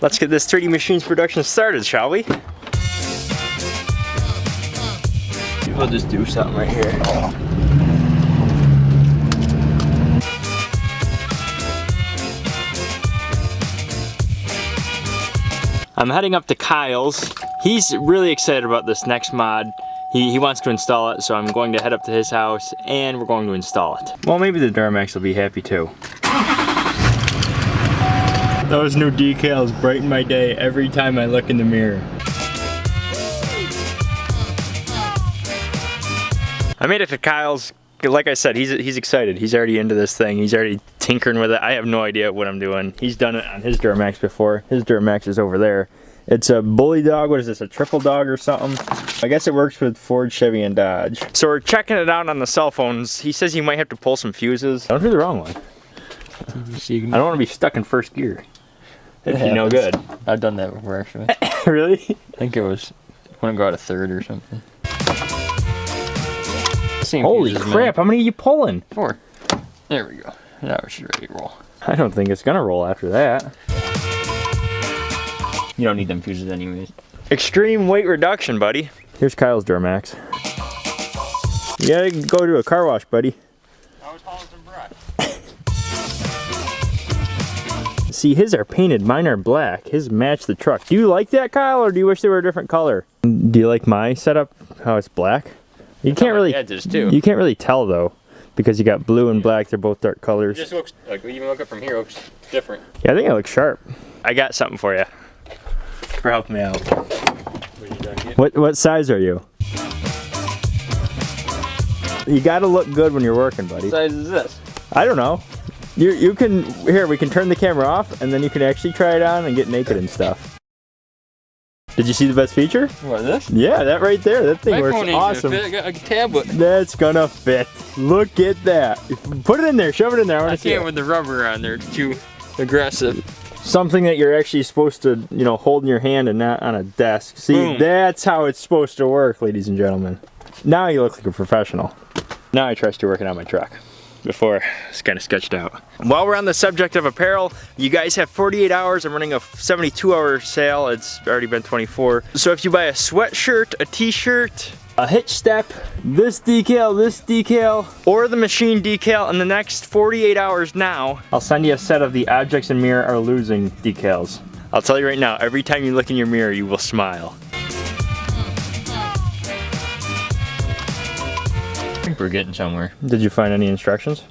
Let's get this 3D Machines production started, shall we? We'll just do something right here. I'm heading up to Kyle's. He's really excited about this next mod. He, he wants to install it, so I'm going to head up to his house and we're going to install it. Well, maybe the Duramax will be happy too. Those new decals brighten my day every time I look in the mirror. I made it to Kyle's. Like I said, he's he's excited. He's already into this thing. He's already tinkering with it. I have no idea what I'm doing. He's done it on his Duramax before. His Duramax is over there. It's a bully dog. What is this? A triple dog or something? I guess it works with Ford, Chevy, and Dodge. So we're checking it out on the cell phones. He says he might have to pull some fuses. Don't do the wrong one. I don't want to be stuck in first gear. It'd be no good. I've done that before actually. really? I think it was when I got a third or something. Same Holy fuses, man. crap! How many are you pulling? Four. There we go. Now we're ready to roll. I don't think it's gonna roll after that. You don't need them fuses anyways. Extreme weight reduction, buddy. Here's Kyle's Duramax. You gotta go to a car wash, buddy. See, his are painted, mine are black. His match the truck. Do you like that, Kyle, or do you wish they were a different color? Do you like my setup, how it's black? You can't really, edges too. you can't really tell though, because you got blue and black, they're both dark colors. It just looks like even look up from here looks different. Yeah, I think it looks sharp. I got something for you. For helping me out. What you done get? What what size are you? You gotta look good when you're working, buddy. What size is this? I don't know. You you can here we can turn the camera off and then you can actually try it on and get naked and stuff. Did you see the best feature? What is this? Yeah, that right there. That thing My works phone ain't gonna awesome. fit. I got a tablet. That's gonna fit. Look at that. Put it in there. Shove it in there. I I want to see can't it. with the rubber on there. It's too aggressive. something that you're actually supposed to, you know, hold in your hand and not on a desk. See, Boom. that's how it's supposed to work, ladies and gentlemen. Now you look like a professional. Now I trust you working on my truck. Before, it's kind of sketched out. While we're on the subject of apparel, you guys have 48 hours. I'm running a 72 hour sale. It's already been 24. So if you buy a sweatshirt, a t-shirt, a hitch step, this decal, this decal, or the machine decal in the next 48 hours now, I'll send you a set of the objects in mirror are losing decals. I'll tell you right now, every time you look in your mirror, you will smile. Think we're getting somewhere. Did you find any instructions?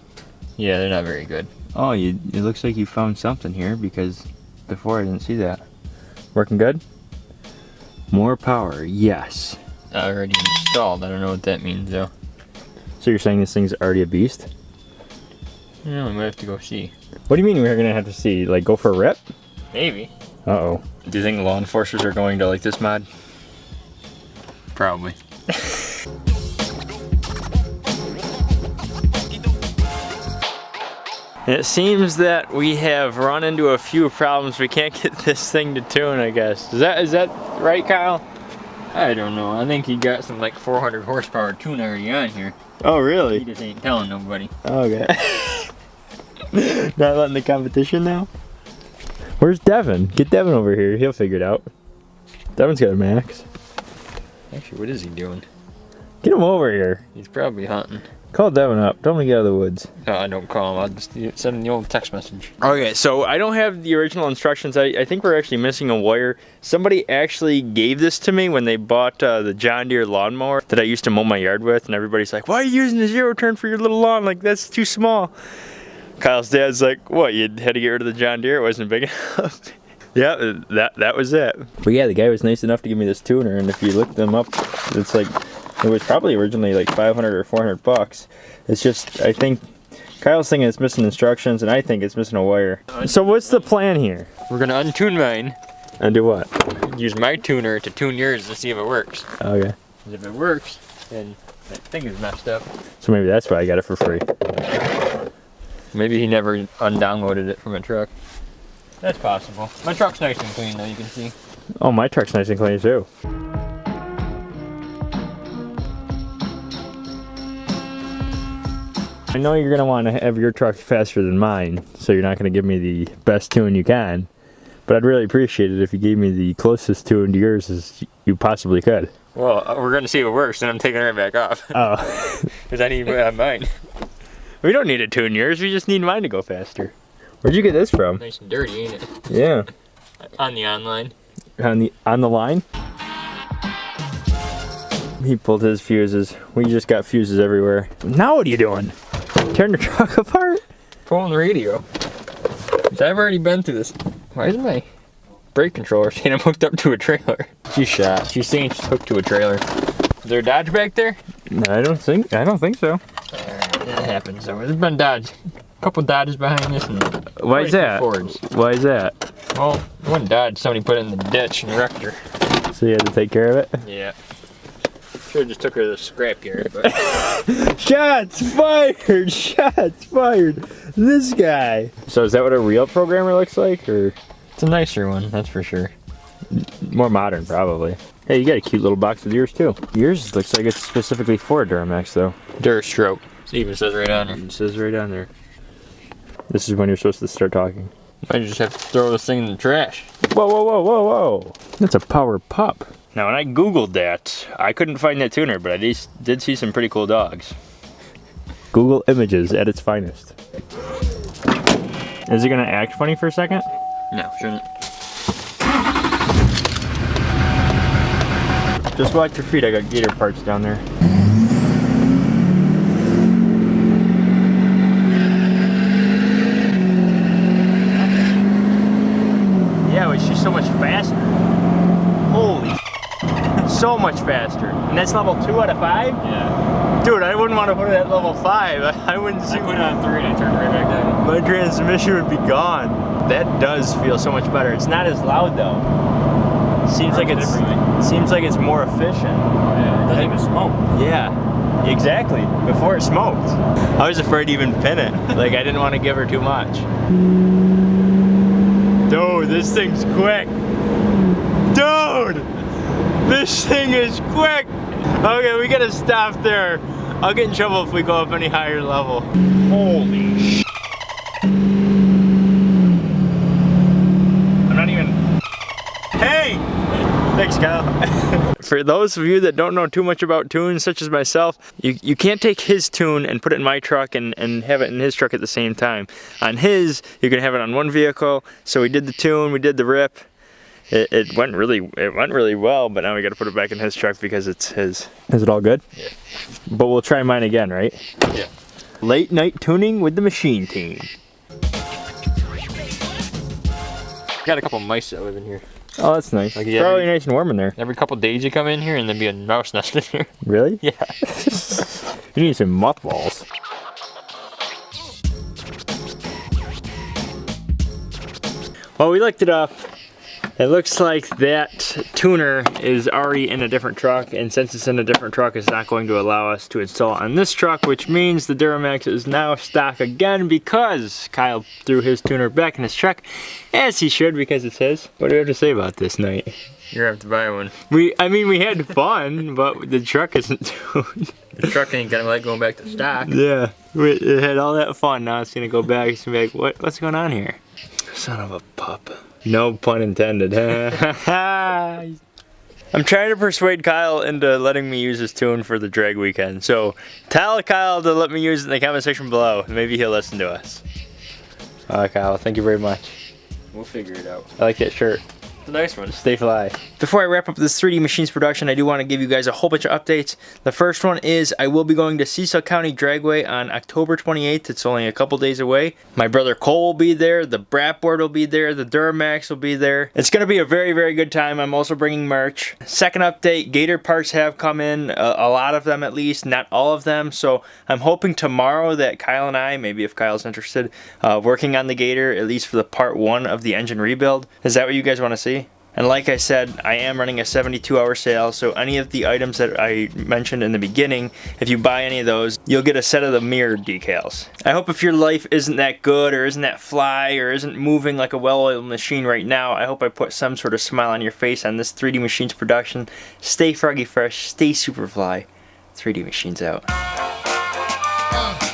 Yeah, they're not very good. Oh, you, it looks like you found something here because before I didn't see that. Working good? More power, yes. Already installed. I don't know what that means though. So you're saying this thing's already a beast? Yeah, we might have to go see. What do you mean we're gonna have to see? Like go for a rip? Maybe. Uh-oh. Do you think law enforcers are going to like this mod? Probably. It seems that we have run into a few problems. We can't get this thing to tune, I guess. Is that is that right, Kyle? I don't know. I think he got some like 400 horsepower tune already on here. Oh, really? He just ain't telling nobody. Okay. Not letting the competition now? Where's Devin? Get Devin over here. He'll figure it out. Devin's got a max. Actually, what is he doing? Get him over here. He's probably hunting. Call Devin up. Tell him to get out of the woods. No, I don't call him. I'll just send him the old text message. Okay, so I don't have the original instructions. I, I think we're actually missing a wire. Somebody actually gave this to me when they bought uh, the John Deere lawnmower that I used to mow my yard with, and everybody's like, "Why are you using the zero turn for your little lawn? Like that's too small." Kyle's dad's like, "What? You had to get rid of the John Deere? It wasn't big enough." yeah, that that was it. But yeah, the guy was nice enough to give me this tuner, and if you look them up, it's like it was probably originally like 500 or 400 bucks. It's just I think Kyle's thinking it's missing instructions, and I think it's missing a wire. So what's the plan here? We're gonna untune mine, And do what? use my tuner to tune yours to see if it works. Okay. if it works, then that thing is messed up. So maybe that's why I got it for free. Maybe he never undownloaded it from a truck. That's possible. My truck's nice and clean though, you can see. Oh, my truck's nice and clean too. I know you're gonna want to have your truck faster than mine, so you're not gonna give me the best tune you can. But I'd really appreciate it if you gave me the closest tune to yours as you possibly could. Well, uh, we're gonna see if it works, and I'm taking it right back off Oh. because I need uh, mine. we don't need to tune yours, we just need mine to go faster. Where'd you get this from? Nice and dirty, ain't it? Yeah. On the online. On the on the line? He pulled his fuses. We just got fuses everywhere. Now what are you doing? Tearing the truck apart? Pulling the radio. I've already been through this. Why is my brake controller saying I'm hooked up to a trailer? She's shot. She's saying she's hooked to a trailer. Is there a Dodge back there? I don't think I don't think so. That happens. So there's been Dodge. A couple Dodges behind this and Why is quite a few that? Fords. Why is that? Well, one Dodge, somebody put it in the ditch and wrecked her. So you had to take care of it? Yeah. Should have just took her to the scrapyard, but Shots fired! Shots fired! This guy. So is that what a real programmer looks like, or it's a nicer one, that's for sure. more modern, probably? Hey, you got a cute little box with yours too. Yours looks like it's specifically for Duramax, though. Durastroke. It even says right on there. It says right on there. This is when you're supposed to start talking. I just have to throw this thing in the trash. Whoa, whoa, whoa, whoa, whoa! That's a power pup. Now, when I googled that, I couldn't find that tuner, but I did, did see some pretty cool dogs. Google images at its finest. Is it gonna act funny for a second? No, shouldn't. Just watch your feet. I got gator parts down there. Yeah, but she's so much faster. Holy so much faster. And that's level two out of five? Yeah. Dude, I wouldn't want to put it at level five. I wouldn't see I put it on three and I turned right back down. my transmission would be gone. That does feel so much better. It's not as loud though. Seems like it's differently. seems like it's more efficient. Yeah, it doesn't even smoke. Yeah, exactly. Before it smoked. I was afraid to even pin it. Like I didn't want to give her too much. Dude, this thing's quick. This thing is quick. Okay, we gotta stop there. I'll get in trouble if we go up any higher level. Holy sh! I'm not even. Hey! Thanks, Kyle. For those of you that don't know too much about tunes, such as myself, you, you can't take his tune and put it in my truck and, and have it in his truck at the same time. On his, you can have it on one vehicle. So we did the tune, we did the rip. It, it went really it went really well, but now we got to put it back in his truck because it's his. Is it all good? Yeah. But we'll try mine again, right? Yeah. Late night tuning with the machine team. Got a couple mice that live in here. Oh, that's nice. Like, it's yeah, probably we- nice and warm in there. Every couple days you come in here and there'd be a mouse nest in here. Really? Yeah. You need some mothballs. Well, we looked it up. It looks like that tuner is already in a different truck, and since it's in a different truck, it's not going to allow us to install it on this truck, which means the Duramax is now stock again because Kyle threw his tuner back in his truck, as he should because it's his. What do you have to say about this night? You're gonna have to buy one. We, I mean, we had fun, but the truck isn't tuned. The truck ain't gonna like going back to stock. Yeah, we it had all that fun. Now it's gonna go back. It's gonna be like, what? What's going on here? Son of a pup. No pun intended. I'm trying to persuade Kyle into letting me use his tune for the drag weekend. So tell Kyle to let me use it in the comment section below. Maybe he'll listen to us. Alright, Kyle. Thank you very much. We'll figure it out. I like that shirt. It's a nice one. Stay fly. Before I wrap up this 3D Machines production, I do want to give you guys a whole bunch of updates. The first one is I will be going to Cecil County Dragway on October 28th. It's only a couple days away. My brother Cole will be there. The Brat Board will be there. The Duramax will be there. It's going to be a very, very good time. I'm also bringing merch. Second update, Gator parts have come in. A, a lot of them at least, not all of them. So I'm hoping tomorrow that Kyle and I, maybe if Kyle's interested, uh, working on the Gator, at least for the part one of the engine rebuild. Is that what you guys want to see? And like I said, I am running a 72 hour sale, so any of the items that I mentioned in the beginning, if you buy any of those, you'll get a set of the mirror decals. I hope if your life isn't that good, or isn't that fly, or isn't moving like a well-oiled machine right now, I hope I put some sort of smile on your face on this 3D Machines production. Stay froggy fresh, stay super fly. 3D Machines out. Uh,